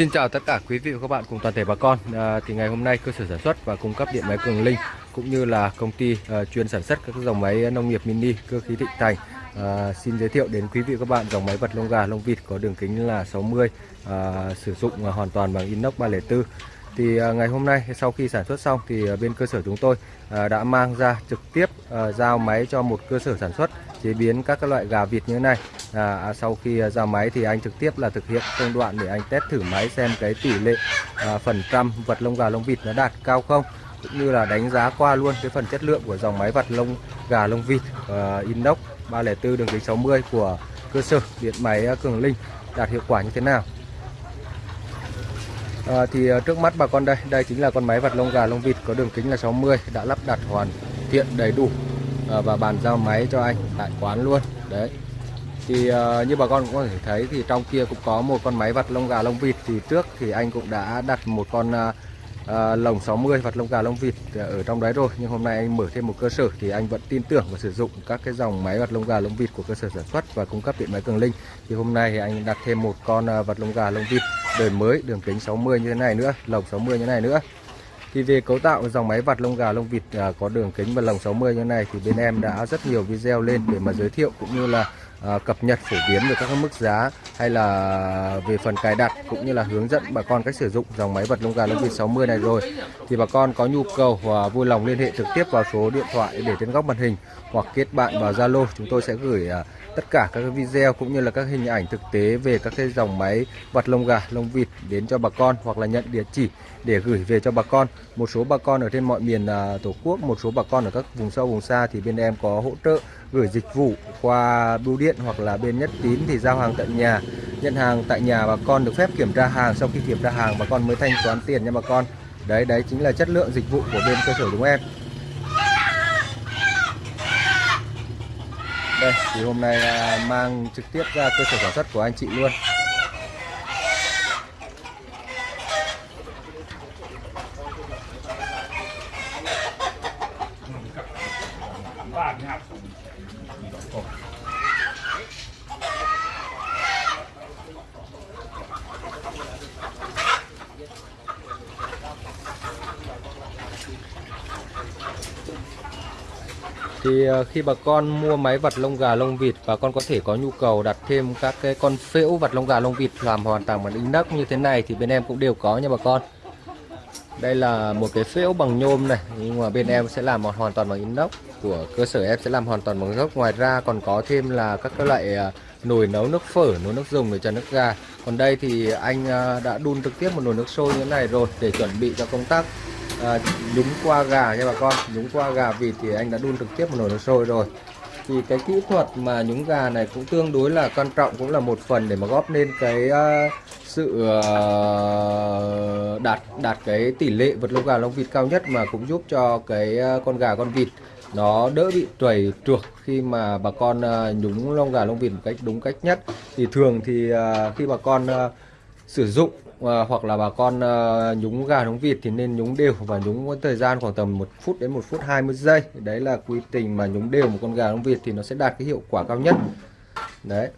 Xin chào tất cả quý vị và các bạn cùng toàn thể bà con. À, thì ngày hôm nay cơ sở sản xuất và cung cấp điện máy Cường Linh cũng như là công ty à, chuyên sản xuất các dòng máy nông nghiệp mini cơ khí Thịnh Thành. À, xin giới thiệu đến quý vị và các bạn dòng máy vật lông gà lông vịt có đường kính là 60 à, sử dụng à, hoàn toàn bằng inox 304 thì à, ngày hôm nay sau khi sản xuất xong thì à, bên cơ sở chúng tôi à, đã mang ra trực tiếp à, giao máy cho một cơ sở sản xuất chế biến các loại gà vịt như thế này. À, à, sau khi à, ra giao máy thì anh trực tiếp là thực hiện công đoạn để anh test thử máy xem cái tỷ lệ à, phần trăm vật lông gà lông vịt nó đạt cao không cũng như là đánh giá qua luôn cái phần chất lượng của dòng máy vật lông gà lông vịt uh, inox 304 đường kính 60 của cơ sở điện máy Cường Linh đạt hiệu quả như thế nào À, thì trước mắt bà con đây, đây chính là con máy vật lông gà lông vịt có đường kính là 60 đã lắp đặt hoàn thiện đầy đủ và bàn giao máy cho anh tại quán luôn. Đấy. Thì uh, như bà con cũng có thể thấy thì trong kia cũng có một con máy vặt lông gà lông vịt. Thì trước thì anh cũng đã đặt một con uh, uh, lồng 60 vặt lông gà lông vịt ở trong đấy rồi. Nhưng hôm nay anh mở thêm một cơ sở thì anh vẫn tin tưởng và sử dụng các cái dòng máy vặt lông gà lông vịt của cơ sở sản xuất và cung cấp điện máy Cường Linh. Thì hôm nay thì anh đặt thêm một con vặt lông gà lông vịt đời mới đường kính 60 như thế này nữa lồng 60 như thế này nữa. Thì về cấu tạo dòng máy vặt lông gà lông vịt à, có đường kính và lồng 60 như thế này thì bên em đã rất nhiều video lên để mà giới thiệu cũng như là à, cập nhật phổ biến về các mức giá hay là về phần cài đặt cũng như là hướng dẫn bà con cách sử dụng dòng máy vật lông gà lông vịt 60 này rồi. Thì bà con có nhu cầu và vui lòng liên hệ trực tiếp vào số điện thoại để trên góc màn hình hoặc kết bạn vào Zalo. Chúng tôi sẽ gửi à, tất cả các video cũng như là các hình ảnh thực tế về các cái dòng máy vật lông gà lông vịt đến cho bà con hoặc là nhận địa chỉ để gửi về cho bà con. Một số bà con ở trên mọi miền à, tổ quốc, một số bà con ở các vùng sâu, vùng xa thì bên em có hỗ trợ gửi dịch vụ qua bưu điện hoặc là bên nhất tín thì giao hàng tận nhà. Nhận hàng tại nhà bà con được phép kiểm tra hàng, sau khi kiểm tra hàng bà con mới thanh toán tiền nha bà con. Đấy đấy chính là chất lượng dịch vụ của bên cơ sở chúng em. Đây, thì hôm nay à, mang trực tiếp ra cơ sở sản xuất của anh chị luôn. Thì ờ, khi bà con mua máy vặt lông gà, lông vịt, bà con có thể có nhu cầu đặt thêm các cái con phễu vặt lông gà, lông vịt làm hoàn toàn bằng inox như thế này thì bên em cũng đều có nha bà con. Đây là một cái phễu bằng nhôm này, nhưng mà bên em sẽ làm hoàn toàn bằng inox. Của cơ sở em sẽ làm hoàn toàn bằng gốc. Ngoài ra còn có thêm là các cái loại ờ, nồi nấu nước phở, nồi nước dùng để cho nước gà. Còn đây thì anh ờ, đã đun trực tiếp một nồi nước sôi như thế này rồi để chuẩn bị cho công tác à, nhúng qua gà nha bà con. Nhúng qua gà vịt thì anh đã đun trực tiếp một nồi nước sôi rồi. Thì cái kỹ thuật mà nhúng gà này cũng tương đối là quan trọng cũng là một phần để mà góp nên cái uh, sự uh, đạt đạt cái tỷ lệ vật lông gà lông vịt cao nhất mà cũng giúp cho cái uh, con gà con vịt nó đỡ bị trầy trượt khi mà bà con uh, nhúng lông gà lông vịt một cách đúng cách nhất. Thì thường thì uh, khi bà con uh, sử dụng à, hoặc là bà con à, nhúng gà nhúng vịt thì nên nhúng đều và nhúng có thời gian khoảng tầm 1 phút đến 1 phút 20 giây. Đấy là quy trình mà nhúng đều một con gà nhúng vịt thì nó sẽ đạt cái hiệu quả cao nhất. Đấy.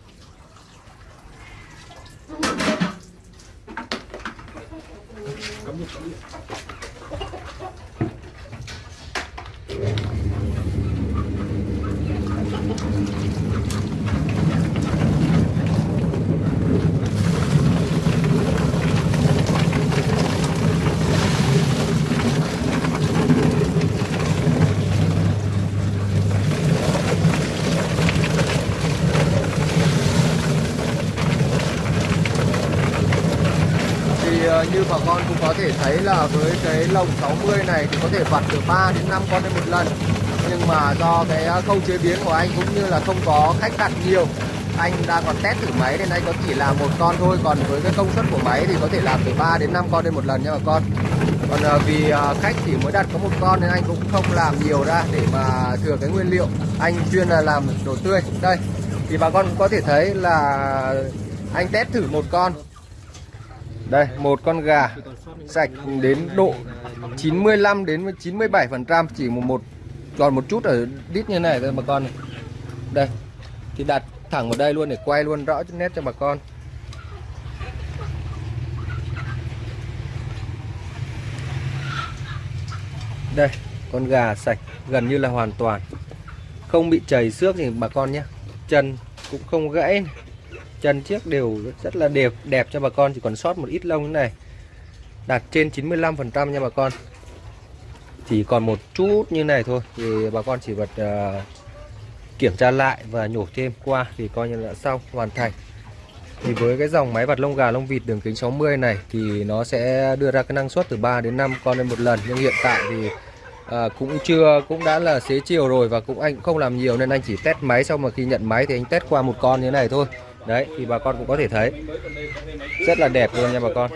Ờ, như bà con cũng có thể thấy là với cái lồng 60 này thì có thể vặt từ 3 đến 5 con lên một lần. Nhưng mà do cái ờ, khâu chế biến của anh cũng như là không có khách đặt nhiều, anh đang còn test thử máy nên anh có chỉ làm một con thôi. Còn với cái công suất của máy thì có thể làm từ 3 đến 5 con lên một lần nha bà con. Còn ờ, vì khách chỉ mới đặt có một con nên anh cũng không làm nhiều ra để mà thừa cái nguyên liệu. Anh chuyên là làm đồ tươi. Đây, thì bà con cũng có thể thấy là anh test thử một con. Đây, một con gà sạch đến độ 95 đến 97% chỉ một một còn một chút ở đít như này thôi bà con này. Đây. Thì đặt thẳng vào đây luôn để quay luôn rõ nét cho bà con. Đây, con gà sạch gần như là hoàn toàn. Không bị chảy xước thì bà con nhé. Chân cũng không gãy này chân chiếc đều rất là đẹp đẹp cho bà con chỉ còn sót một ít lông như này. Đạt trên 95% nha bà con. Chỉ còn một chút như này thôi thì bà con chỉ vật uh, ờ, kiểm tra lại và nhổ thêm qua thì coi như là xong hoàn thành. Thì với cái dòng máy vặt lông gà lông vịt đường kính 60 này thì nó sẽ đưa ra cái năng suất từ 3 đến 5 con lên một lần. Nhưng hiện tại thì à, cũng chưa cũng đã là xế chiều rồi và cũng anh cũng không làm nhiều nên anh chỉ test máy. Xong mà khi nhận máy thì anh test qua một con như thế này thôi đấy, thì bà con cũng có thể thấy rất là đẹp luôn nha bà con